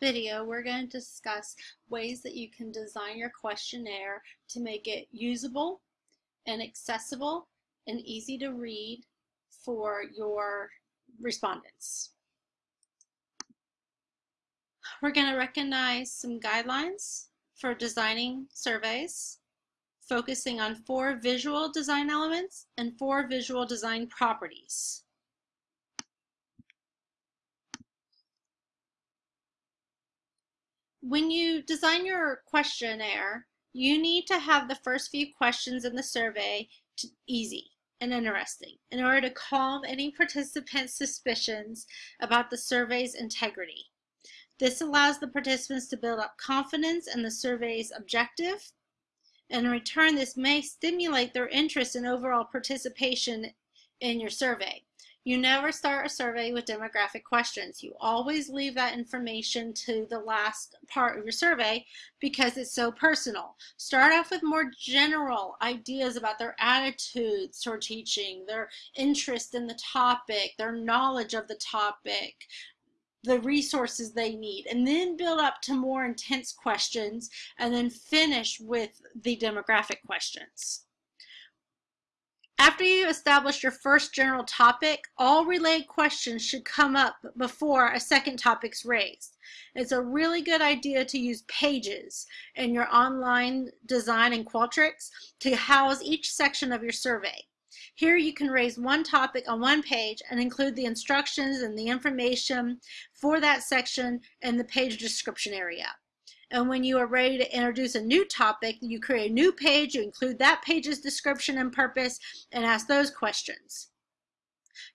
video, we're going to discuss ways that you can design your questionnaire to make it usable and accessible and easy to read for your respondents. We're going to recognize some guidelines for designing surveys, focusing on four visual design elements and four visual design properties. When you design your questionnaire, you need to have the first few questions in the survey easy and interesting in order to calm any participant's suspicions about the survey's integrity. This allows the participants to build up confidence in the survey's objective, and in return, this may stimulate their interest in overall participation in your survey. You never start a survey with demographic questions. You always leave that information to the last part of your survey because it's so personal. Start off with more general ideas about their attitudes toward teaching, their interest in the topic, their knowledge of the topic, the resources they need and then build up to more intense questions and then finish with the demographic questions. After you establish your first general topic, all related questions should come up before a second topic's raised. It's a really good idea to use pages in your online design in Qualtrics to house each section of your survey. Here you can raise one topic on one page and include the instructions and the information for that section in the page description area. And when you are ready to introduce a new topic, you create a new page, you include that page's description and purpose, and ask those questions.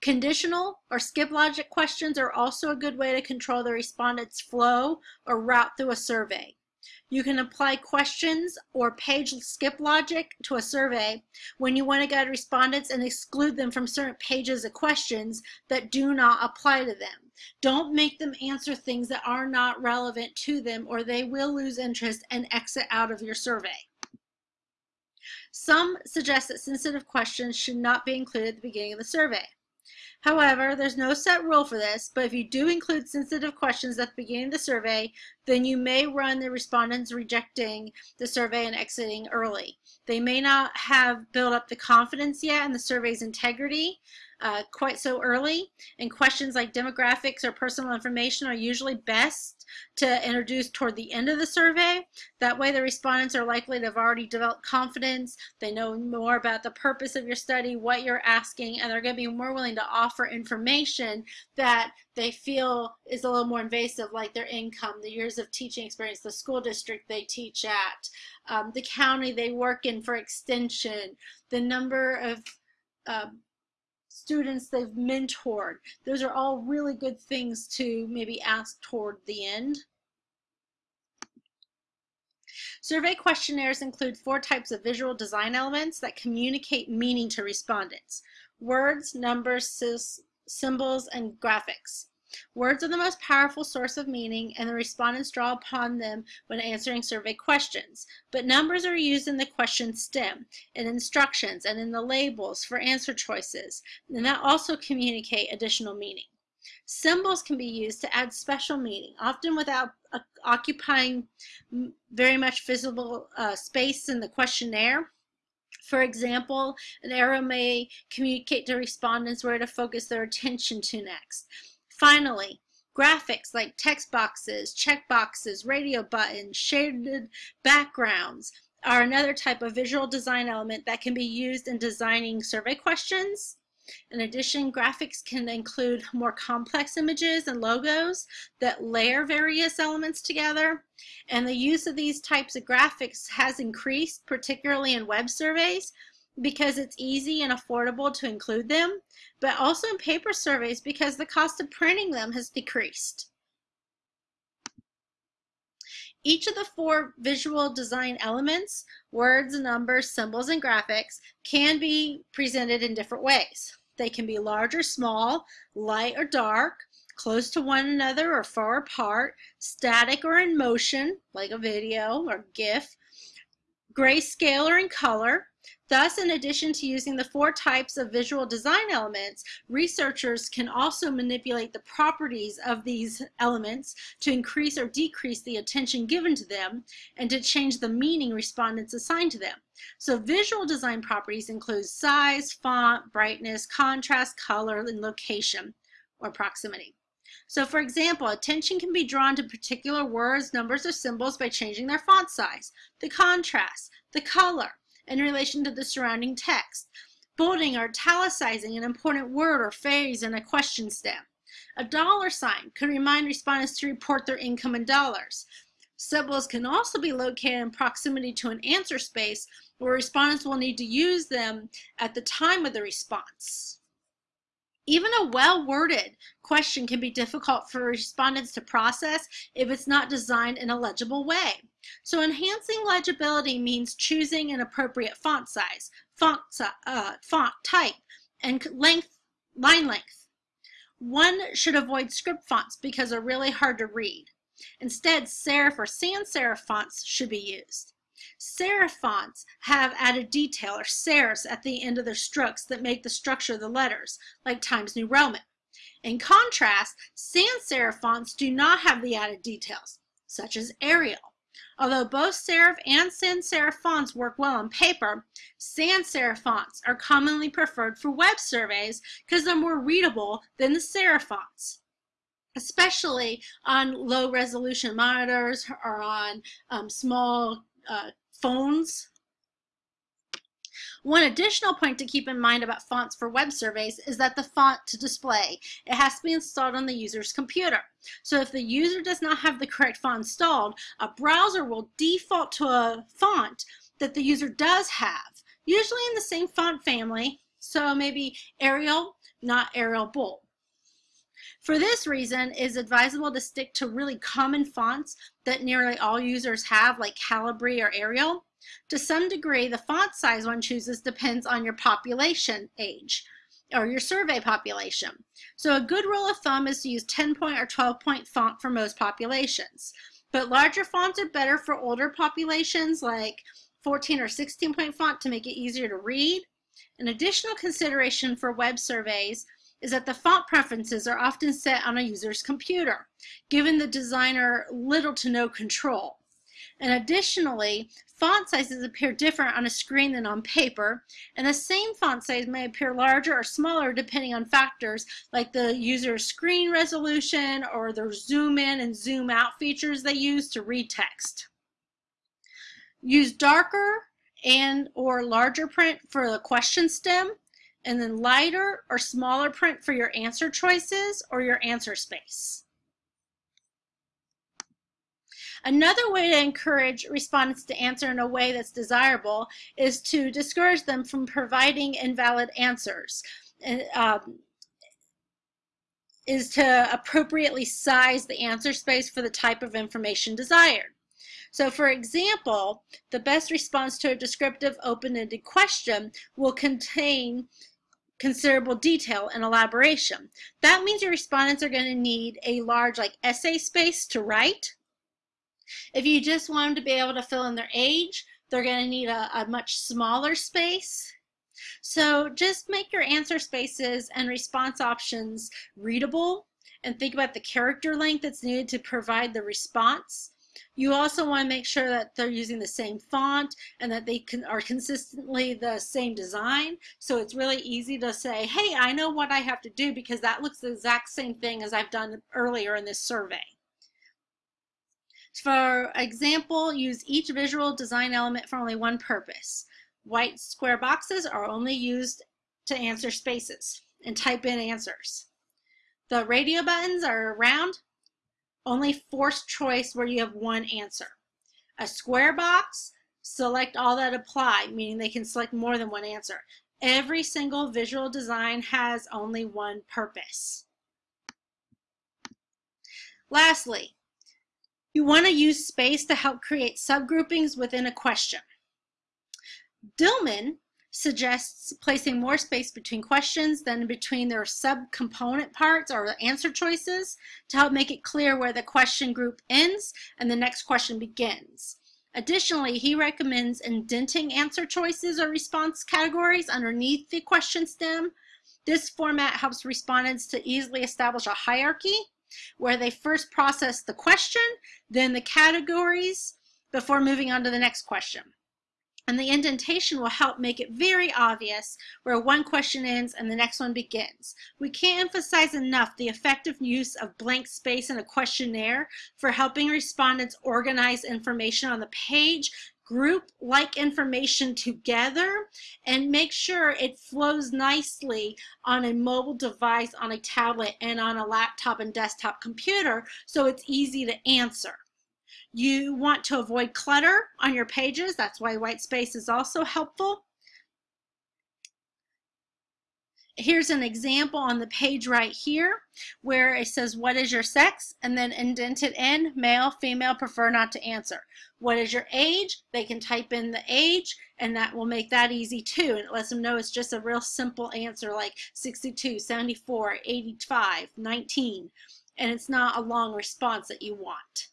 Conditional or skip logic questions are also a good way to control the respondent's flow or route through a survey. You can apply questions or page skip logic to a survey when you want to guide respondents and exclude them from certain pages of questions that do not apply to them. Don't make them answer things that are not relevant to them or they will lose interest and exit out of your survey. Some suggest that sensitive questions should not be included at the beginning of the survey. However, there's no set rule for this, but if you do include sensitive questions at the beginning of the survey, then you may run the respondents rejecting the survey and exiting early. They may not have built up the confidence yet in the survey's integrity, uh, quite so early, and questions like demographics or personal information are usually best to introduce toward the end of the survey. That way the respondents are likely to have already developed confidence, they know more about the purpose of your study, what you're asking, and they're going to be more willing to offer information that they feel is a little more invasive, like their income, the years of teaching experience, the school district they teach at, um, the county they work in for extension, the number of um, students they've mentored. Those are all really good things to maybe ask toward the end. Survey questionnaires include four types of visual design elements that communicate meaning to respondents. Words, numbers, symbols, and graphics. Words are the most powerful source of meaning, and the respondents draw upon them when answering survey questions. But numbers are used in the question stem, in instructions, and in the labels for answer choices, and that also communicate additional meaning. Symbols can be used to add special meaning, often without uh, occupying very much visible uh, space in the questionnaire. For example, an arrow may communicate to respondents where to focus their attention to next. Finally, graphics like text boxes, check boxes, radio buttons, shaded backgrounds are another type of visual design element that can be used in designing survey questions. In addition, graphics can include more complex images and logos that layer various elements together. And the use of these types of graphics has increased, particularly in web surveys, because it's easy and affordable to include them, but also in paper surveys because the cost of printing them has decreased. Each of the four visual design elements, words, numbers, symbols, and graphics, can be presented in different ways. They can be large or small, light or dark, close to one another or far apart, static or in motion, like a video or GIF, grayscale or in color, Thus, in addition to using the four types of visual design elements, researchers can also manipulate the properties of these elements to increase or decrease the attention given to them and to change the meaning respondents assign to them. So visual design properties include size, font, brightness, contrast, color, and location or proximity. So for example, attention can be drawn to particular words, numbers, or symbols by changing their font size, the contrast, the color, in relation to the surrounding text, bolding or italicizing an important word or phrase in a question stem. A dollar sign could remind respondents to report their income in dollars. Symbols can also be located in proximity to an answer space where respondents will need to use them at the time of the response. Even a well-worded question can be difficult for respondents to process if it's not designed in a legible way. So enhancing legibility means choosing an appropriate font size, font, uh, font type, and length, line length. One should avoid script fonts because they're really hard to read. Instead, serif or sans serif fonts should be used. Serif fonts have added detail or serifs at the end of their strokes that make the structure of the letters, like Times New Roman. In contrast, sans serif fonts do not have the added details, such as Arial. Although both serif and sans serif fonts work well on paper, sans serif fonts are commonly preferred for web surveys because they're more readable than the serif fonts especially on low resolution monitors or on um, small uh, phones one additional point to keep in mind about fonts for web surveys is that the font to display, it has to be installed on the user's computer. So if the user does not have the correct font installed, a browser will default to a font that the user does have, usually in the same font family, so maybe Arial, not Arial Bold. For this reason, it is advisable to stick to really common fonts that nearly all users have, like Calibri or Arial. To some degree, the font size one chooses depends on your population age or your survey population. So a good rule of thumb is to use 10 point or 12 point font for most populations. But larger fonts are better for older populations like 14 or 16 point font to make it easier to read. An additional consideration for web surveys is that the font preferences are often set on a user's computer, giving the designer little to no control. And additionally, font sizes appear different on a screen than on paper, and the same font size may appear larger or smaller depending on factors like the user's screen resolution or the zoom in and zoom out features they use to read text. Use darker and or larger print for the question stem, and then lighter or smaller print for your answer choices or your answer space. Another way to encourage respondents to answer in a way that's desirable is to discourage them from providing invalid answers. Um, is to appropriately size the answer space for the type of information desired. So for example, the best response to a descriptive open-ended question will contain considerable detail and elaboration. That means your respondents are going to need a large like essay space to write, if you just want them to be able to fill in their age, they're going to need a, a much smaller space. So just make your answer spaces and response options readable and think about the character length that's needed to provide the response. You also want to make sure that they're using the same font and that they can, are consistently the same design. So it's really easy to say, hey, I know what I have to do because that looks the exact same thing as I've done earlier in this survey. For example, use each visual design element for only one purpose. White square boxes are only used to answer spaces and type in answers. The radio buttons are round, only forced choice where you have one answer. A square box, select all that apply, meaning they can select more than one answer. Every single visual design has only one purpose. Lastly, you want to use space to help create subgroupings within a question. Dillman suggests placing more space between questions than between their subcomponent parts or answer choices to help make it clear where the question group ends and the next question begins. Additionally, he recommends indenting answer choices or response categories underneath the question stem. This format helps respondents to easily establish a hierarchy where they first process the question, then the categories, before moving on to the next question. And the indentation will help make it very obvious where one question ends and the next one begins. We can't emphasize enough the effective use of blank space in a questionnaire for helping respondents organize information on the page, group like information together, and make sure it flows nicely on a mobile device, on a tablet, and on a laptop and desktop computer so it's easy to answer. You want to avoid clutter on your pages. That's why white space is also helpful. Here's an example on the page right here where it says, what is your sex? And then indented in, male, female, prefer not to answer. What is your age? They can type in the age and that will make that easy too. And it lets them know it's just a real simple answer like 62, 74, 85, 19. And it's not a long response that you want.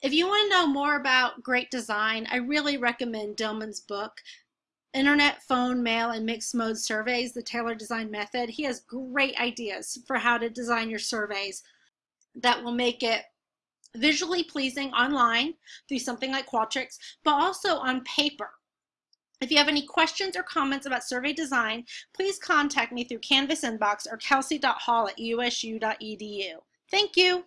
If you want to know more about great design, I really recommend Dillman's book, Internet, Phone, Mail, and Mixed Mode Surveys, the Tailored Design Method. He has great ideas for how to design your surveys that will make it visually pleasing online through something like Qualtrics, but also on paper. If you have any questions or comments about survey design, please contact me through Canvas inbox or kelsey.hall at usu.edu. Thank you.